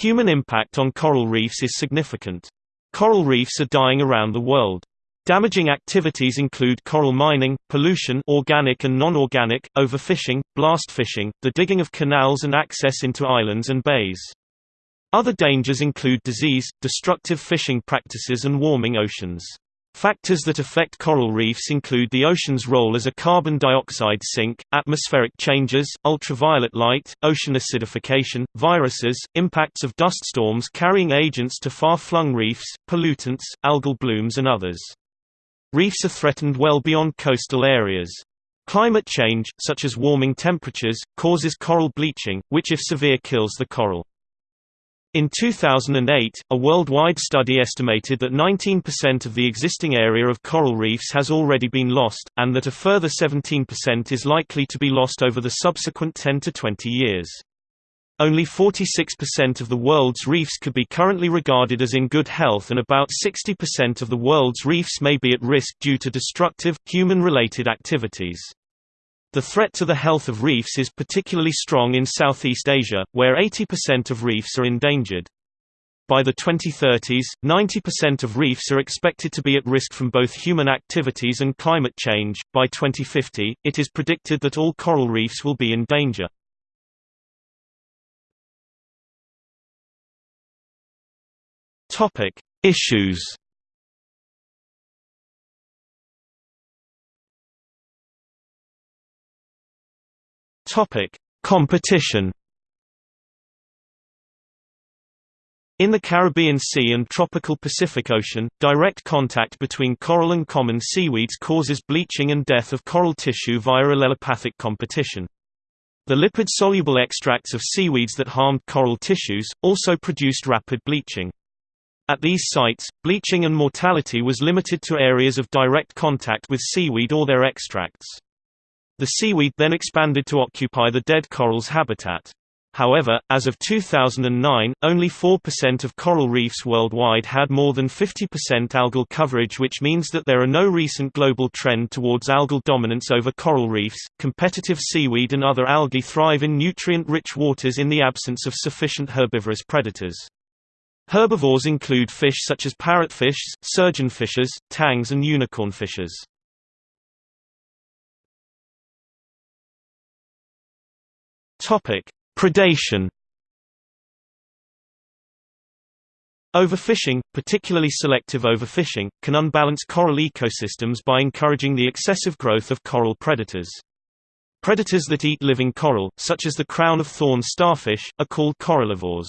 Human impact on coral reefs is significant. Coral reefs are dying around the world. Damaging activities include coral mining, pollution organic and non-organic, overfishing, blast fishing, the digging of canals and access into islands and bays. Other dangers include disease, destructive fishing practices and warming oceans. Factors that affect coral reefs include the ocean's role as a carbon dioxide sink, atmospheric changes, ultraviolet light, ocean acidification, viruses, impacts of dust storms carrying agents to far-flung reefs, pollutants, algal blooms and others. Reefs are threatened well beyond coastal areas. Climate change, such as warming temperatures, causes coral bleaching, which if severe kills the coral. In 2008, a worldwide study estimated that 19% of the existing area of coral reefs has already been lost, and that a further 17% is likely to be lost over the subsequent 10 to 20 years. Only 46% of the world's reefs could be currently regarded as in good health and about 60% of the world's reefs may be at risk due to destructive, human-related activities. The threat to the health of reefs is particularly strong in Southeast Asia, where 80% of reefs are endangered. By the 2030s, 90% of reefs are expected to be at risk from both human activities and climate change. By 2050, it is predicted that all coral reefs will be in danger. Topic: Issues Topic: Competition. In the Caribbean Sea and tropical Pacific Ocean, direct contact between coral and common seaweeds causes bleaching and death of coral tissue via allelopathic competition. The lipid-soluble extracts of seaweeds that harmed coral tissues, also produced rapid bleaching. At these sites, bleaching and mortality was limited to areas of direct contact with seaweed or their extracts. The seaweed then expanded to occupy the dead coral's habitat. However, as of 2009, only 4% of coral reefs worldwide had more than 50% algal coverage, which means that there are no recent global trend towards algal dominance over coral reefs. Competitive seaweed and other algae thrive in nutrient-rich waters in the absence of sufficient herbivorous predators. Herbivores include fish such as parrotfish, surgeonfishes, tangs and unicornfishes. Topic: Predation. Overfishing, particularly selective overfishing, can unbalance coral ecosystems by encouraging the excessive growth of coral predators. Predators that eat living coral, such as the crown-of-thorns starfish, are called corallivores.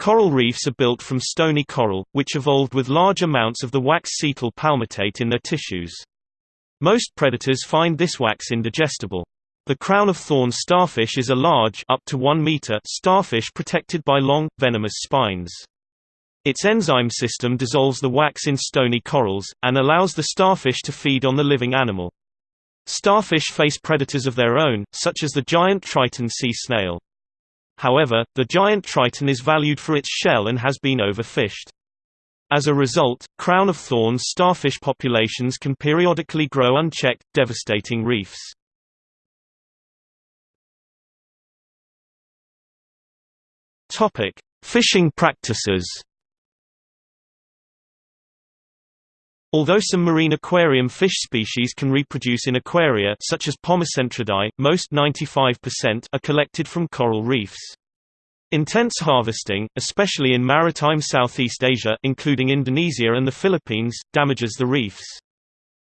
Coral reefs are built from stony coral, which evolved with large amounts of the wax cetyl palmitate in their tissues. Most predators find this wax indigestible. The crown-of-thorns starfish is a large up to 1 meter starfish protected by long, venomous spines. Its enzyme system dissolves the wax in stony corals, and allows the starfish to feed on the living animal. Starfish face predators of their own, such as the giant triton sea snail. However, the giant triton is valued for its shell and has been overfished. As a result, crown-of-thorns starfish populations can periodically grow unchecked, devastating reefs. Topic: Fishing practices. Although some marine aquarium fish species can reproduce in aquaria such as Pomacentridae, most 95% are collected from coral reefs. Intense harvesting, especially in maritime Southeast Asia including Indonesia and the Philippines, damages the reefs.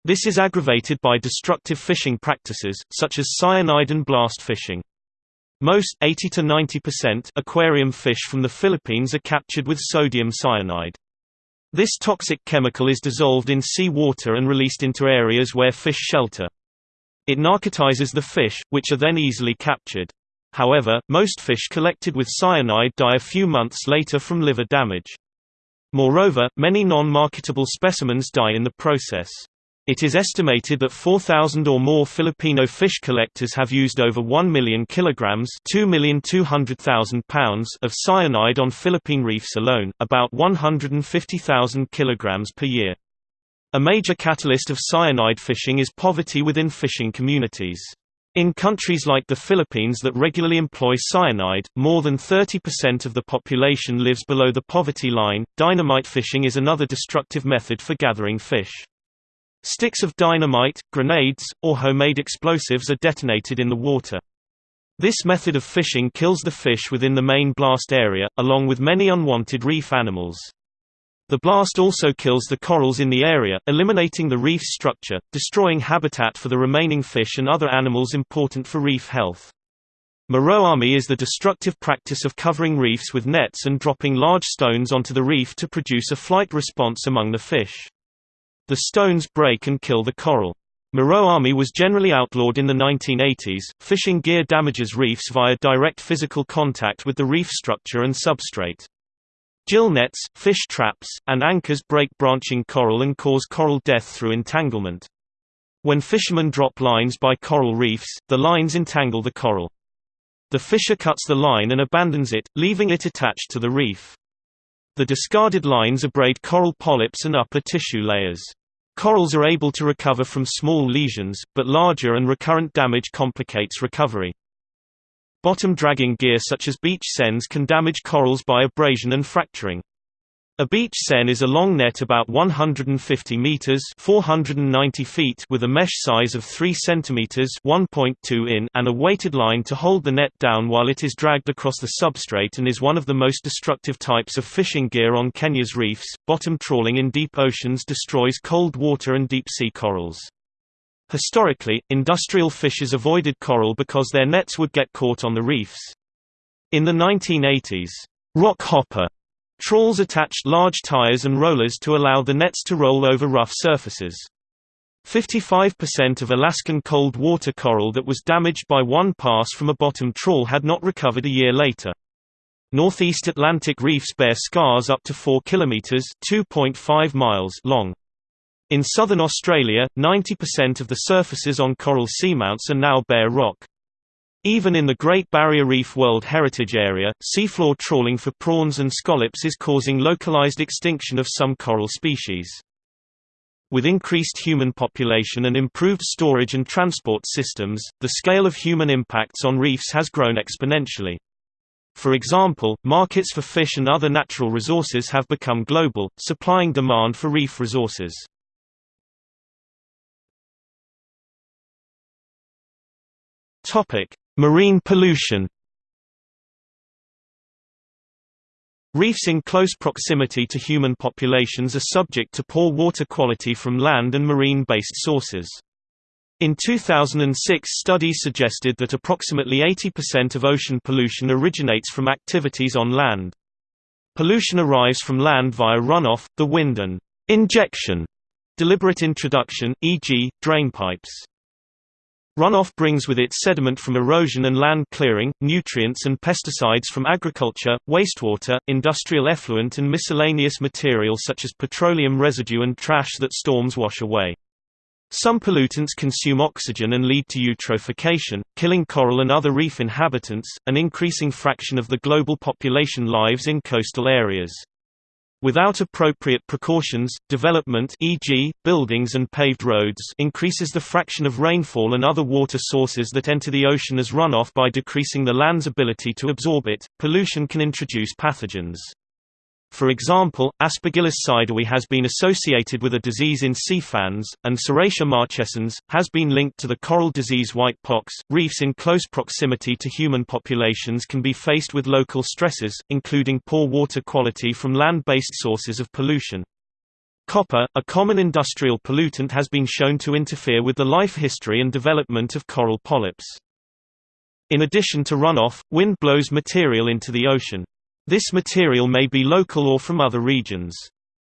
This is aggravated by destructive fishing practices, such as cyanide and blast fishing. Most 80 to 90% aquarium fish from the Philippines are captured with sodium cyanide. This toxic chemical is dissolved in sea water and released into areas where fish shelter. It narcotizes the fish, which are then easily captured. However, most fish collected with cyanide die a few months later from liver damage. Moreover, many non-marketable specimens die in the process. It is estimated that 4,000 or more Filipino fish collectors have used over 1 million kilograms pounds of cyanide on Philippine reefs alone, about 150,000 kilograms per year. A major catalyst of cyanide fishing is poverty within fishing communities. In countries like the Philippines that regularly employ cyanide, more than 30% of the population lives below the poverty line. Dynamite fishing is another destructive method for gathering fish. Sticks of dynamite, grenades, or homemade explosives are detonated in the water. This method of fishing kills the fish within the main blast area, along with many unwanted reef animals. The blast also kills the corals in the area, eliminating the reef's structure, destroying habitat for the remaining fish and other animals important for reef health. Muro-ami is the destructive practice of covering reefs with nets and dropping large stones onto the reef to produce a flight response among the fish. The stones break and kill the coral. Muro-ami was generally outlawed in the 1980s. Fishing gear damages reefs via direct physical contact with the reef structure and substrate. Gill nets, fish traps, and anchors break branching coral and cause coral death through entanglement. When fishermen drop lines by coral reefs, the lines entangle the coral. The fisher cuts the line and abandons it, leaving it attached to the reef. The discarded lines abrade coral polyps and upper tissue layers. Corals are able to recover from small lesions, but larger and recurrent damage complicates recovery. Bottom dragging gear such as beach seines can damage corals by abrasion and fracturing. A beach seine is a long net about 150 meters (490 feet) with a mesh size of 3 centimeters (1.2 in) and a weighted line to hold the net down while it is dragged across the substrate and is one of the most destructive types of fishing gear on Kenya's reefs. Bottom trawling in deep oceans destroys cold water and deep sea corals. Historically, industrial fishers avoided coral because their nets would get caught on the reefs. In the 1980s, rock hopper trawls attached large tires and rollers to allow the nets to roll over rough surfaces. 55% of Alaskan cold water coral that was damaged by one pass from a bottom trawl had not recovered a year later. Northeast Atlantic reefs bear scars up to 4 kilometers (2.5 miles) long. In southern Australia, 90% of the surfaces on coral seamounts are now bare rock. Even in the Great Barrier Reef World Heritage Area, seafloor trawling for prawns and scallops is causing localized extinction of some coral species. With increased human population and improved storage and transport systems, the scale of human impacts on reefs has grown exponentially. For example, markets for fish and other natural resources have become global, supplying demand for reef resources. Topic: Marine pollution. Reefs in close proximity to human populations are subject to poor water quality from land and marine-based sources. In 2006 studies suggested that approximately 80% of ocean pollution originates from activities on land. Pollution arrives from land via runoff, the wind and injection, deliberate introduction, e.g., drainpipes. Runoff brings with it sediment from erosion and land clearing, nutrients and pesticides from agriculture, wastewater, industrial effluent and miscellaneous material such as petroleum residue and trash that storms wash away. Some pollutants consume oxygen and lead to eutrophication, killing coral and other reef inhabitants. An increasing fraction of the global population lives in coastal areas. Without appropriate precautions, development e.g., buildings and paved roads increases the fraction of rainfall and other water sources that enter the ocean as runoff by decreasing the land's ability to absorb it. Pollution can introduce pathogens. For example, Aspergillus sydowii has been associated with a disease in sea fans, and Serratia marcescens, has been linked to the coral disease white pox. Reefs in close proximity to human populations can be faced with local stresses, including poor water quality from land-based sources of pollution. Copper, a common industrial pollutant has been shown to interfere with the life history and development of coral polyps. In addition to runoff, wind blows material into the ocean. This material may be local or from other regions.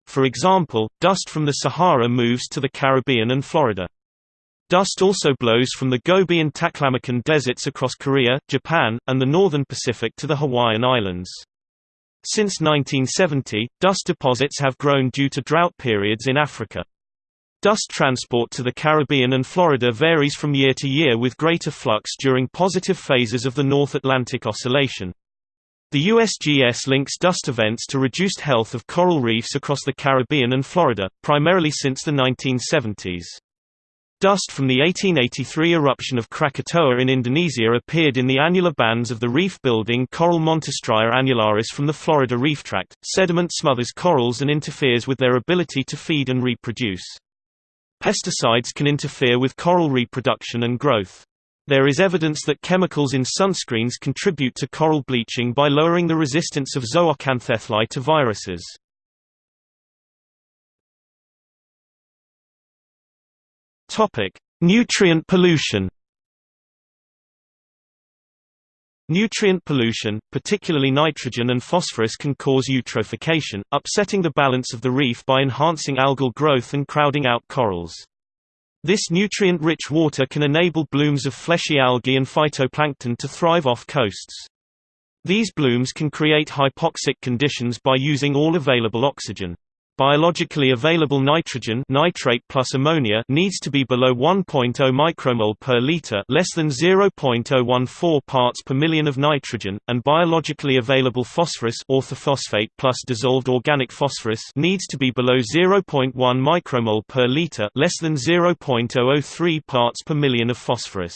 For example, dust from the Sahara moves to the Caribbean and Florida. Dust also blows from the Gobi and Taklamakan deserts across Korea, Japan, and the northern Pacific to the Hawaiian Islands. Since 1970, dust deposits have grown due to drought periods in Africa. Dust transport to the Caribbean and Florida varies from year to year with greater flux during positive phases of the North Atlantic Oscillation. The USGS links dust events to reduced health of coral reefs across the Caribbean and Florida, primarily since the 1970s. Dust from the 1883 eruption of Krakatoa in Indonesia appeared in the annular bands of the reef-building coral Montastraea annularis from the Florida reef tract. Sediment smothers corals and interferes with their ability to feed and reproduce. Pesticides can interfere with coral reproduction and growth. There is evidence that chemicals in sunscreens contribute to coral bleaching by lowering the resistance of zooxanthellae to viruses. Topic: Nutrient pollution. Nutrient pollution, particularly nitrogen and phosphorus can cause eutrophication, upsetting the balance of the reef by enhancing algal growth and crowding out corals. This nutrient-rich water can enable blooms of fleshy algae and phytoplankton to thrive off coasts. These blooms can create hypoxic conditions by using all available oxygen. Biologically available nitrogen nitrate plus ammonia needs to be below 1.0 micromole per liter, less than 0.014 parts per million of nitrogen, and biologically available phosphorus orthophosphate plus dissolved organic phosphorus needs to be below 0.1 micromole per liter, less than 0.003 parts per million of phosphorus.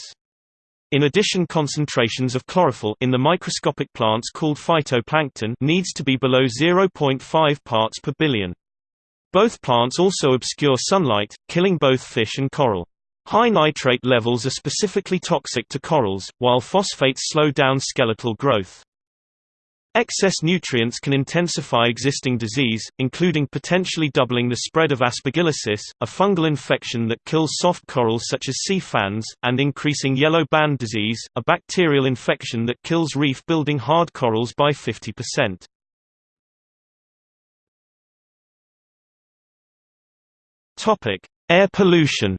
In addition concentrations of chlorophyll in the microscopic plants called phytoplankton needs to be below 0.5 parts per billion. Both plants also obscure sunlight, killing both fish and coral. High nitrate levels are specifically toxic to corals, while phosphates slow down skeletal growth. Excess nutrients can intensify existing disease, including potentially doubling the spread of aspergillosis, a fungal infection that kills soft corals such as sea fans, and increasing yellow band disease, a bacterial infection that kills reef-building hard corals by 50%. Air pollution.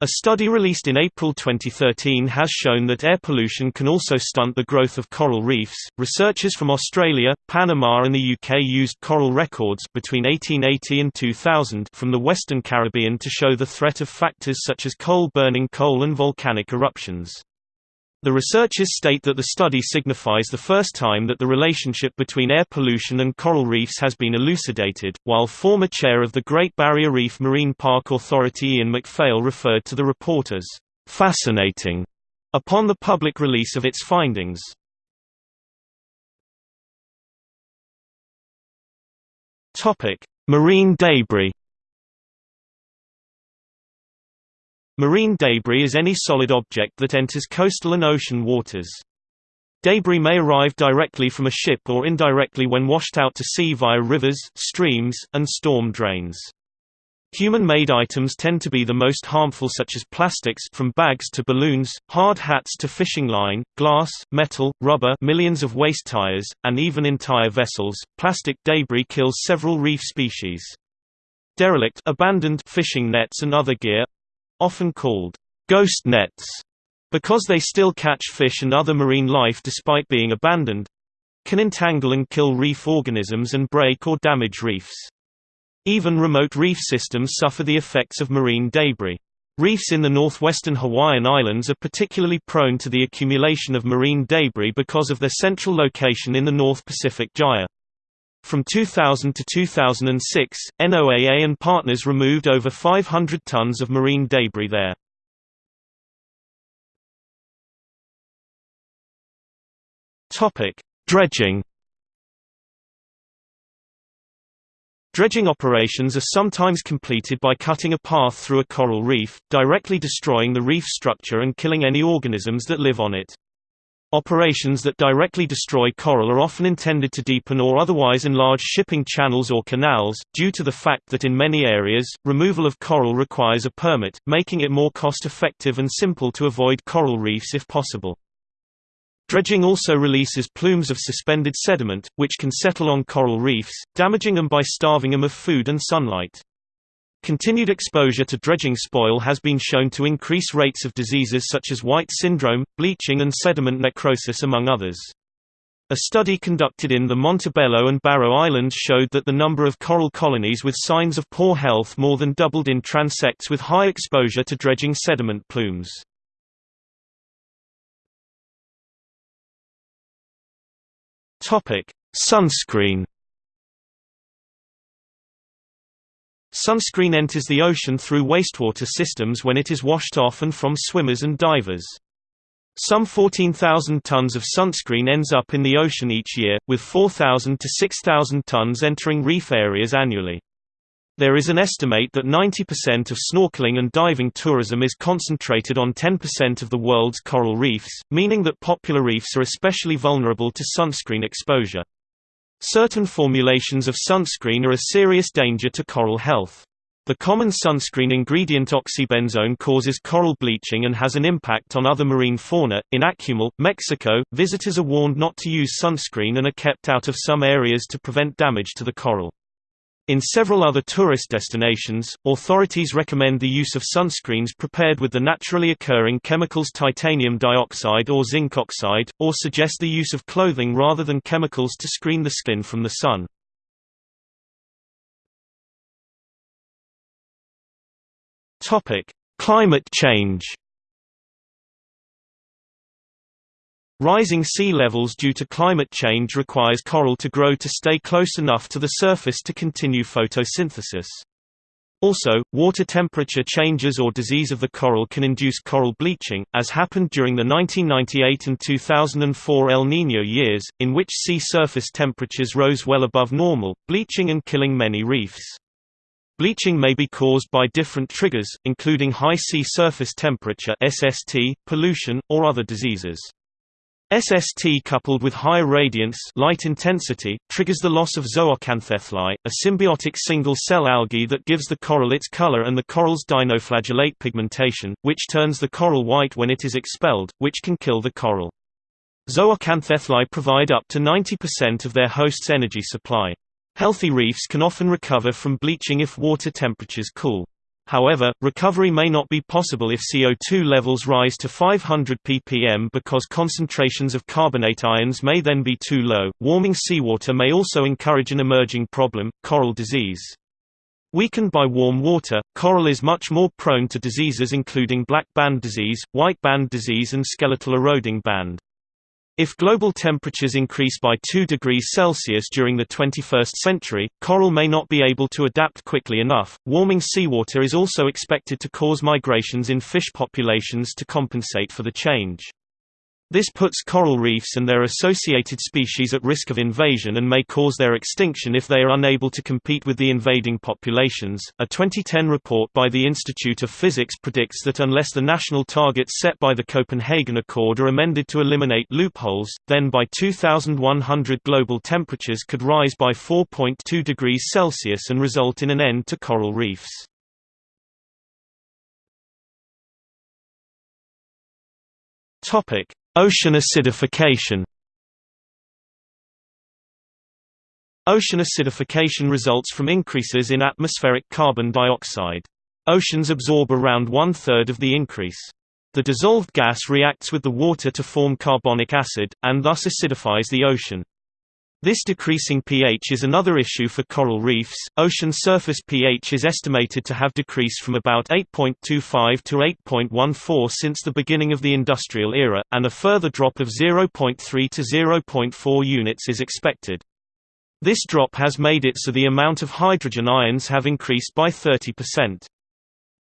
A study released in April 2013 has shown that air pollution can also stunt the growth of coral reefs. Researchers from Australia, Panama, and the UK used coral records between 1880 and 2000 from the Western Caribbean to show the threat of factors such as coal burning coal and volcanic eruptions. The researchers state that the study signifies the first time that the relationship between air pollution and coral reefs has been elucidated, while former chair of the Great Barrier Reef Marine Park Authority Ian McPhail referred to the report as fascinating upon the public release of its findings. Marine debris Marine debris is any solid object that enters coastal and ocean waters. Debris may arrive directly from a ship or indirectly when washed out to sea via rivers, streams, and storm drains. Human-made items tend to be the most harmful such as plastics from bags to balloons, hard hats to fishing line, glass, metal, rubber millions of waste tires, and even entire vessels. Plastic debris kills several reef species. Derelict abandoned fishing nets and other gear often called ghost nets because they still catch fish and other marine life despite being abandoned can entangle and kill reef organisms and break or damage reefs. Even remote reef systems suffer the effects of marine debris. Reefs in the northwestern Hawaiian Islands are particularly prone to the accumulation of marine debris because of their central location in the North Pacific Gyre. From 2000 to 2006, NOAA and partners removed over 500 tons of marine debris there. Topic: Dredging. Dredging operations are sometimes completed by cutting a path through a coral reef, directly destroying the reef structure and killing any organisms that live on it. Operations that directly destroy coral are often intended to deepen or otherwise enlarge shipping channels or canals, due to the fact that in many areas, removal of coral requires a permit, making it more cost-effective and simple to avoid coral reefs if possible. Dredging also releases plumes of suspended sediment, which can settle on coral reefs, damaging them by starving them of food and sunlight. Continued exposure to dredging spoil has been shown to increase rates of diseases such as white syndrome, bleaching and sediment necrosis among others. A study conducted in the Montebello and Barrow Islands showed that the number of coral colonies with signs of poor health more than doubled in transects with high exposure to dredging sediment plumes. Sunscreen Sunscreen enters the ocean through wastewater systems when it is washed off and from swimmers and divers. Some 14,000 tons of sunscreen ends up in the ocean each year, with 4,000 to 6,000 tons entering reef areas annually. There is an estimate that 90% of snorkeling and diving tourism is concentrated on 10% of the world's coral reefs, meaning that popular reefs are especially vulnerable to sunscreen exposure. Certain formulations of sunscreen are a serious danger to coral health. The common sunscreen ingredient oxybenzone causes coral bleaching and has an impact on other marine fauna. In Akumal, Mexico, visitors are warned not to use sunscreen and are kept out of some areas to prevent damage to the coral. In several other tourist destinations, authorities recommend the use of sunscreens prepared with the naturally occurring chemicals titanium dioxide or zinc oxide, or suggest the use of clothing rather than chemicals to screen the skin from the sun. Climate change. Rising sea levels due to climate change requires coral to grow to stay close enough to the surface to continue photosynthesis. Also, water temperature changes or disease of the coral can induce coral bleaching, as happened during the 1998 and 2004 El Niño years, in which sea surface temperatures rose well above normal, bleaching and killing many reefs. Bleaching may be caused by different triggers, including high sea surface temperature (SST), pollution, or other diseases. SST coupled with high radiance light intensity, triggers the loss of zooxanthellae, a symbiotic single-cell algae that gives the coral its color and the coral's dinoflagellate pigmentation, which turns the coral white when it is expelled, which can kill the coral. Zooxanthellae provide up to 90% of their host's energy supply. Healthy reefs can often recover from bleaching if water temperatures cool. However, recovery may not be possible if CO2 levels rise to 500 ppm because concentrations of carbonate ions may then be too low. Warming seawater may also encourage an emerging problem coral disease. Weakened by warm water, coral is much more prone to diseases including black band disease, white band disease, and skeletal eroding band. If global temperatures increase by 2 degrees Celsius during the 21st century, coral may not be able to adapt quickly enough. Warming seawater is also expected to cause migrations in fish populations to compensate for the change. This puts coral reefs and their associated species at risk of invasion and may cause their extinction if they are unable to compete with the invading populations. A 2010 report by the Institute of Physics predicts that unless the national targets set by the Copenhagen Accord are amended to eliminate loopholes, then by 2100 global temperatures could rise by 4.2 degrees Celsius and result in an end to coral reefs. Topic: Ocean acidification Ocean acidification results from increases in atmospheric carbon dioxide. Oceans absorb around one-third of the increase. The dissolved gas reacts with the water to form carbonic acid, and thus acidifies the ocean. This decreasing pH is another issue for coral reefs. Ocean surface pH is estimated to have decreased from about 8.25 to 8.14 since the beginning of the industrial era, and a further drop of 0.3 to 0.4 units is expected. This drop has made it so the amount of hydrogen ions have increased by 30%.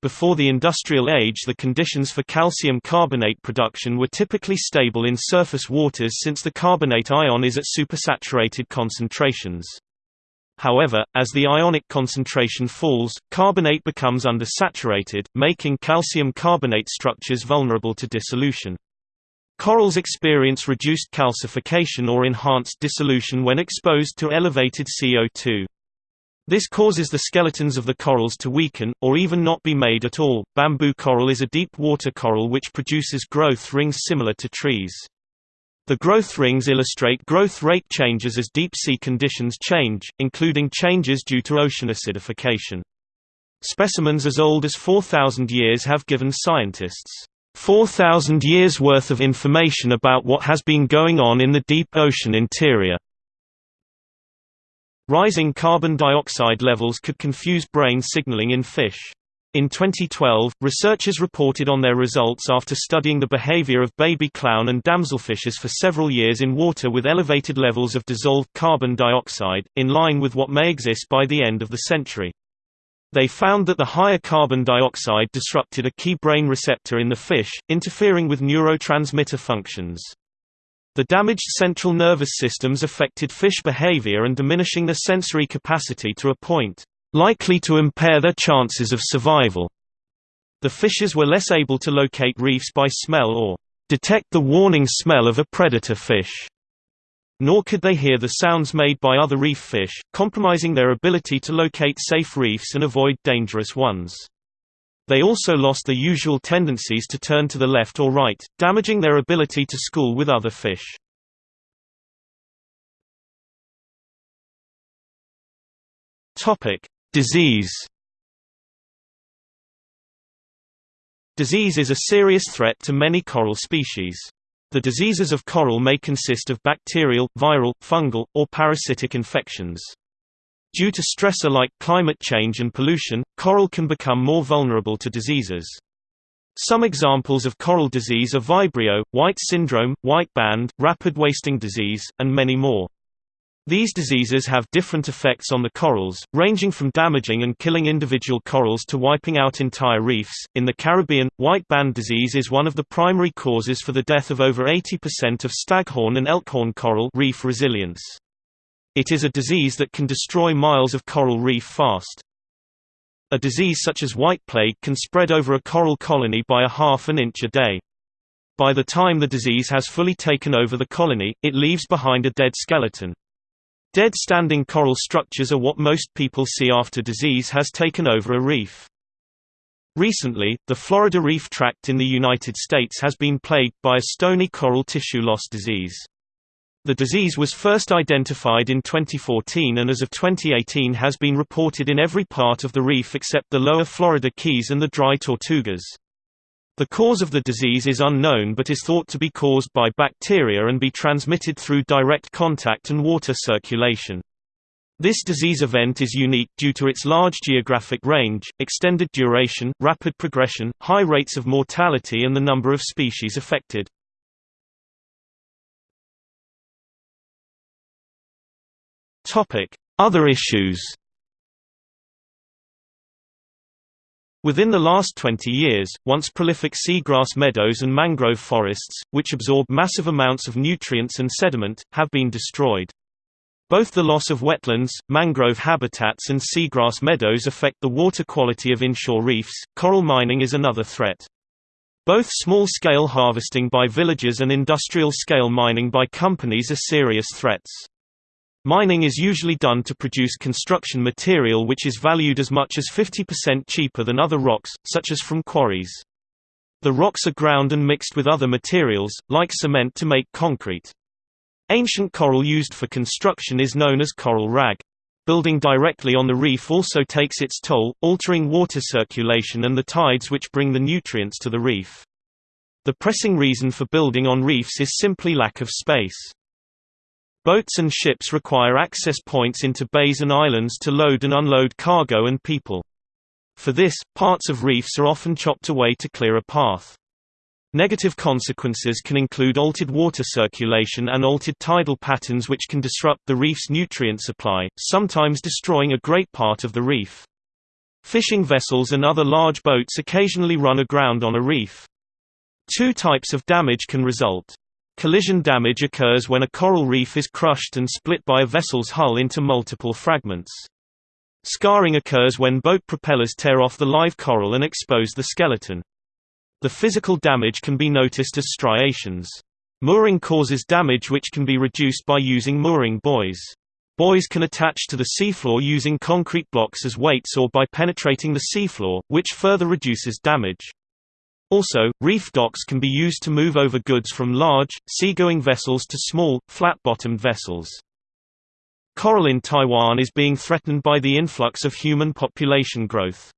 Before the industrial age the conditions for calcium carbonate production were typically stable in surface waters since the carbonate ion is at supersaturated concentrations. However, as the ionic concentration falls, carbonate becomes undersaturated, making calcium carbonate structures vulnerable to dissolution. Corals experience reduced calcification or enhanced dissolution when exposed to elevated CO2. This causes the skeletons of the corals to weaken, or even not be made at all. Bamboo coral is a deep water coral which produces growth rings similar to trees. The growth rings illustrate growth rate changes as deep sea conditions change, including changes due to ocean acidification. Specimens as old as 4,000 years have given scientists 4,000 years worth of information about what has been going on in the deep ocean interior. Rising carbon dioxide levels could confuse brain signaling in fish. In 2012, researchers reported on their results after studying the behavior of baby clown and damselfishes for several years in water with elevated levels of dissolved carbon dioxide, in line with what may exist by the end of the century. They found that the higher carbon dioxide disrupted a key brain receptor in the fish, interfering with neurotransmitter functions. The damaged central nervous systems affected fish behavior and diminishing their sensory capacity to a point likely to impair their chances of survival. The fishes were less able to locate reefs by smell or detect the warning smell of a predator fish. Nor could they hear the sounds made by other reef fish, compromising their ability to locate safe reefs and avoid dangerous ones. They also lost their usual tendencies to turn to the left or right, damaging their ability to school with other fish. Disease. Disease is a serious threat to many coral species. The diseases of coral may consist of bacterial, viral, fungal, or parasitic infections. Due to stressor like climate change and pollution, coral can become more vulnerable to diseases. Some examples of coral disease are vibrio, white syndrome, white band, rapid wasting disease, and many more. These diseases have different effects on the corals, ranging from damaging and killing individual corals to wiping out entire reefs. In the Caribbean, white band disease is one of the primary causes for the death of over 80% of staghorn and elkhorn coral reef resilience. It is a disease that can destroy miles of coral reef fast. A disease such as white plague can spread over a coral colony by a half an inch a day. By the time the disease has fully taken over the colony, it leaves behind a dead skeleton. Dead standing coral structures are what most people see after disease has taken over a reef. Recently, the Florida Reef Tract in the United States has been plagued by a stony coral tissue loss disease. The disease was first identified in 2014 and as of 2018 has been reported in every part of the reef except the lower Florida Keys and the dry Tortugas. The cause of the disease is unknown but is thought to be caused by bacteria and be transmitted through direct contact and water circulation. This disease event is unique due to its large geographic range, extended duration, rapid progression, high rates of mortality and the number of species affected. Topic: Other issues. Within the last 20 years, once prolific seagrass meadows and mangrove forests, which absorb massive amounts of nutrients and sediment, have been destroyed. Both the loss of wetlands, mangrove habitats and seagrass meadows affect the water quality of inshore reefs. Coral mining is another threat. Both small-scale harvesting by villages and industrial-scale mining by companies are serious threats. Mining is usually done to produce construction material which is valued as much as 50% cheaper than other rocks, such as from quarries. The rocks are ground and mixed with other materials, like cement to make concrete. Ancient coral used for construction is known as coral rag. Building directly on the reef also takes its toll, altering water circulation and the tides which bring the nutrients to the reef. The pressing reason for building on reefs is simply lack of space. Boats and ships require access points into bays and islands to load and unload cargo and people. For this, parts of reefs are often chopped away to clear a path. Negative consequences can include altered water circulation and altered tidal patterns which can disrupt the reef's nutrient supply, sometimes destroying a great part of the reef. Fishing vessels and other large boats occasionally run aground on a reef. Two types of damage can result. Collision damage occurs when a coral reef is crushed and split by a vessel's hull into multiple fragments. Scarring occurs when boat propellers tear off the live coral and expose the skeleton. The physical damage can be noticed as striations. Mooring causes damage which can be reduced by using mooring buoys. Buoys can attach to the seafloor using concrete blocks as weights or by penetrating the seafloor, which further reduces damage. Also, reef docks can be used to move over goods from large, seagoing vessels to small, flat-bottomed vessels. Coral in Taiwan is being threatened by the influx of human population growth.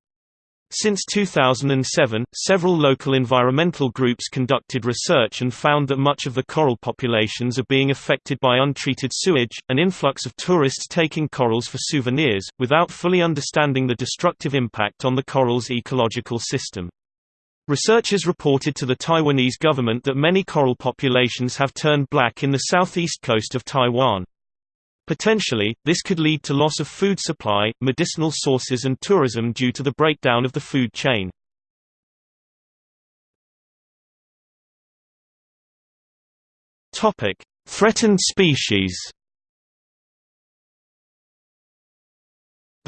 Since 2007, several local environmental groups conducted research and found that much of the coral populations are being affected by untreated sewage, an influx of tourists taking corals for souvenirs, without fully understanding the destructive impact on the coral's ecological system. Researchers reported to the Taiwanese government that many coral populations have turned black in the southeast coast of Taiwan. Potentially, this could lead to loss of food supply, medicinal sources and tourism due to the breakdown of the food chain. Threatened species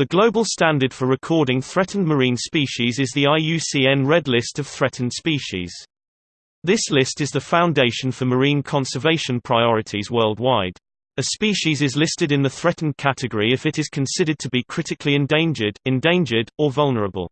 The global standard for recording threatened marine species is the IUCN Red List of Threatened Species. This list is the foundation for marine conservation priorities worldwide. A species is listed in the threatened category if it is considered to be critically endangered, endangered, or vulnerable.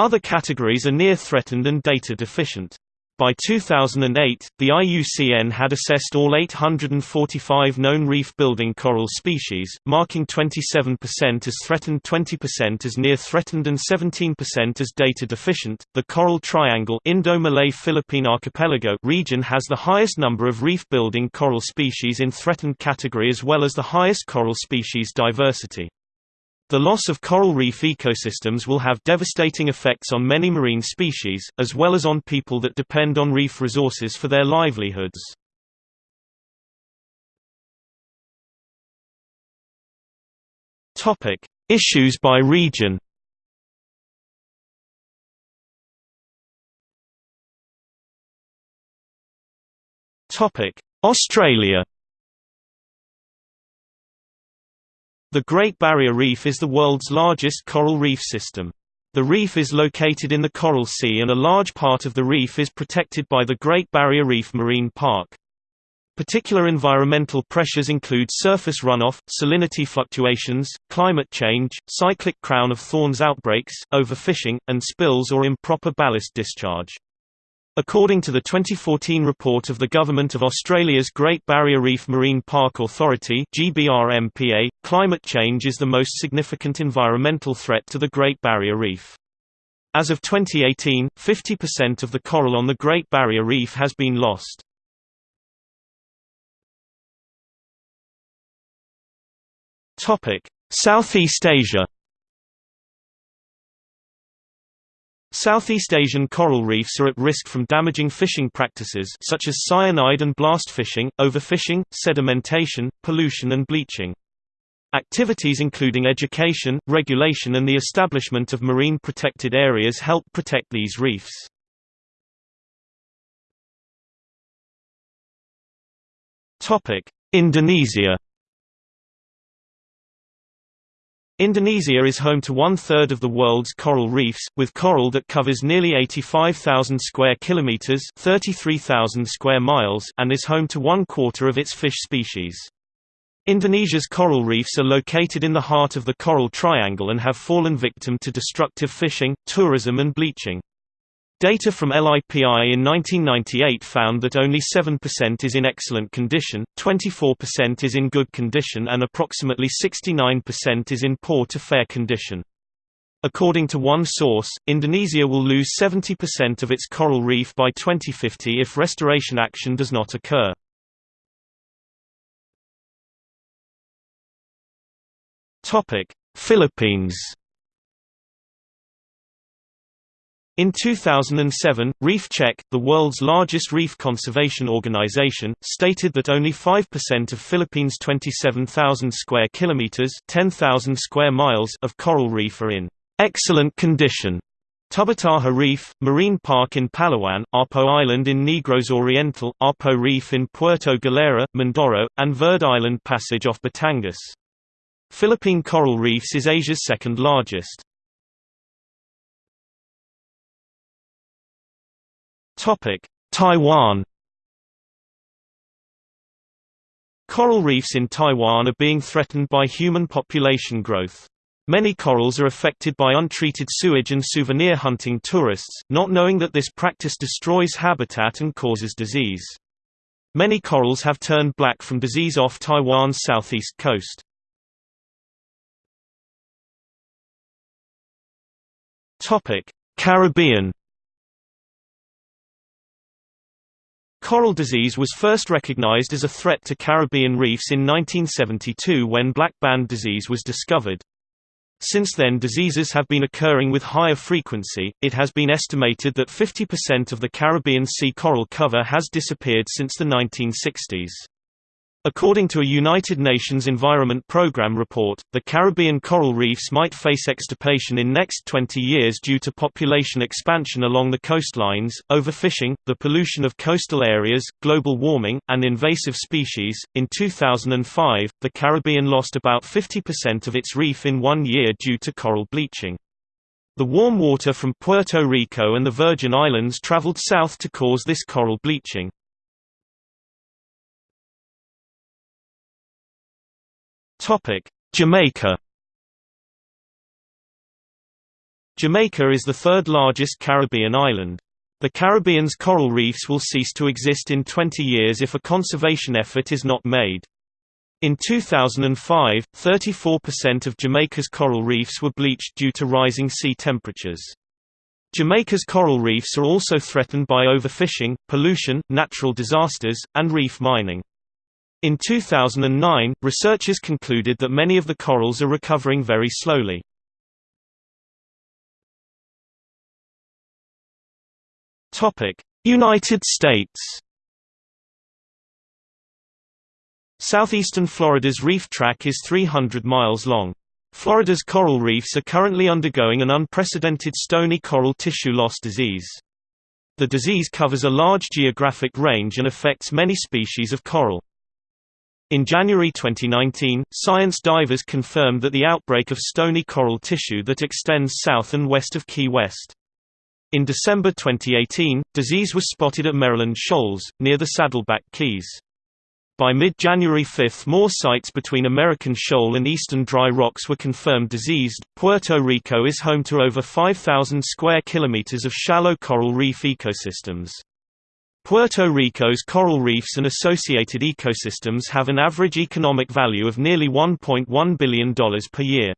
Other categories are near threatened and data deficient. By 2008, the IUCN had assessed all 845 known reef-building coral species, marking 27% as threatened, 20% as near threatened, and 17% as data deficient. The Coral Triangle Indo-Malay Philippine Archipelago region has the highest number of reef-building coral species in threatened category as well as the highest coral species diversity. The loss of coral reef ecosystems will have devastating effects on many marine species, as well as on people that depend on reef resources for their livelihoods. Issues by region Australia The Great Barrier Reef is the world's largest coral reef system. The reef is located in the Coral Sea and a large part of the reef is protected by the Great Barrier Reef Marine Park. Particular environmental pressures include surface runoff, salinity fluctuations, climate change, cyclic crown of thorns outbreaks, overfishing, and spills or improper ballast discharge. According to the 2014 report of the Government of Australia's Great Barrier Reef Marine Park Authority GBRMPA, climate change is the most significant environmental threat to the Great Barrier Reef. As of 2018, 50% of the coral on the Great Barrier Reef has been lost. Southeast Asia Southeast Asian coral reefs are at risk from damaging fishing practices such as cyanide and blast fishing, overfishing, sedimentation, pollution and bleaching. Activities including education, regulation and the establishment of marine protected areas help protect these reefs. Indonesia Indonesia is home to one-third of the world's coral reefs, with coral that covers nearly 85,000 square kilometers (33,000 square miles) and is home to one-quarter of its fish species. Indonesia's coral reefs are located in the heart of the Coral Triangle and have fallen victim to destructive fishing, tourism and bleaching. Data from LIPI in 1998 found that only 7% is in excellent condition, 24% is in good condition and approximately 69% is in poor to fair condition. According to one source, Indonesia will lose 70% of its coral reef by 2050 if restoration action does not occur. Philippines In 2007, Reef Check, the world's largest reef conservation organization, stated that only 5% of Philippines' 27,000 square kilometers (10,000 square miles) of coral reef are in excellent condition. Tubataha Reef, Marine Park in Palawan, Apo Island in Negros Oriental, Apo Reef in Puerto Galera, Mindoro, and Verde Island Passage off Batangas. Philippine coral reefs is Asia's second largest. Taiwan Coral reefs in Taiwan are being threatened by human population growth. Many corals are affected by untreated sewage and souvenir hunting tourists, not knowing that this practice destroys habitat and causes disease. Many corals have turned black from disease off Taiwan's southeast coast. Caribbean Coral disease was first recognized as a threat to Caribbean reefs in 1972 when black band disease was discovered. Since then diseases have been occurring with higher frequency, it has been estimated that 50% of the Caribbean sea coral cover has disappeared since the 1960s. According to a United Nations Environment Programme report, the Caribbean coral reefs might face extirpation in next 20 years due to population expansion along the coastlines, overfishing, the pollution of coastal areas, global warming, and invasive species. In 2005, the Caribbean lost about 50% of its reef in one year due to coral bleaching. The warm water from Puerto Rico and the Virgin Islands traveled south to cause this coral bleaching. Topic: Jamaica. Jamaica is the third largest Caribbean island. The Caribbean's coral reefs will cease to exist in 20 years if a conservation effort is not made. In 2005, 34% of Jamaica's coral reefs were bleached due to rising sea temperatures. Jamaica's coral reefs are also threatened by overfishing, pollution, natural disasters, and reef mining. In 2009, researchers concluded that many of the corals are recovering very slowly. United States Southeastern Florida's reef tract is 300 miles long. Florida's coral reefs are currently undergoing an unprecedented stony coral tissue loss disease. The disease covers a large geographic range and affects many species of coral. In January 2019, science divers confirmed that the outbreak of stony coral tissue that extends south and west of Key West. In December 2018, disease was spotted at Maryland Shoals, near the Saddlebunch Keys. By mid-January 5 more sites between American Shoal and eastern dry rocks were confirmed diseased. Puerto Rico is home to over 5,000 square kilometers of shallow coral reef ecosystems. Puerto Rico's coral reefs and associated ecosystems have an average economic value of nearly $1.1 billion per year.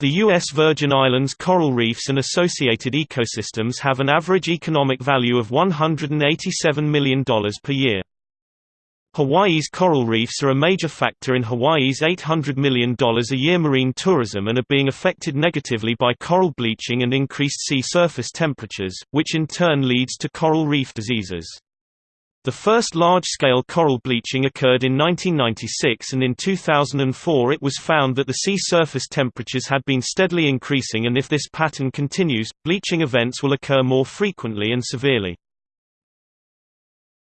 The U.S. Virgin Islands coral reefs and associated ecosystems have an average economic value of $187 million per year. Hawaii's coral reefs are a major factor in Hawaii's $800 million a year marine tourism and are being affected negatively by coral bleaching and increased sea surface temperatures, which in turn leads to coral reef diseases. The first large-scale coral bleaching occurred in 1996 and in 2004 it was found that the sea surface temperatures had been steadily increasing and if this pattern continues, bleaching events will occur more frequently and severely.